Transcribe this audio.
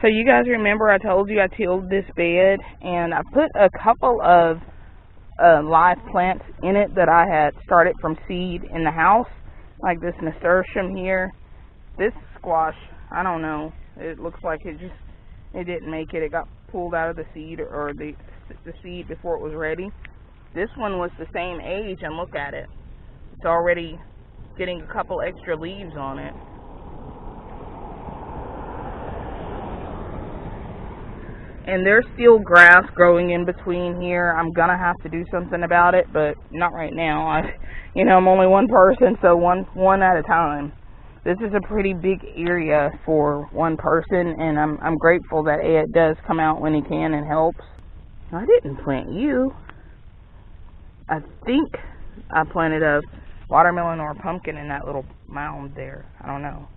So you guys remember I told you I tilled this bed and I put a couple of uh, live plants in it that I had started from seed in the house, like this nasturtium here. This squash, I don't know, it looks like it just, it didn't make it. It got pulled out of the seed or the, the seed before it was ready. This one was the same age and look at it. It's already getting a couple extra leaves on it. And there's still grass growing in between here. I'm gonna have to do something about it, but not right now. I, you know, I'm only one person, so one one at a time. This is a pretty big area for one person, and I'm I'm grateful that Ed does come out when he can and helps. I didn't plant you. I think I planted a watermelon or a pumpkin in that little mound there. I don't know.